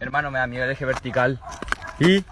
Hermano, me da miedo el eje vertical. Y...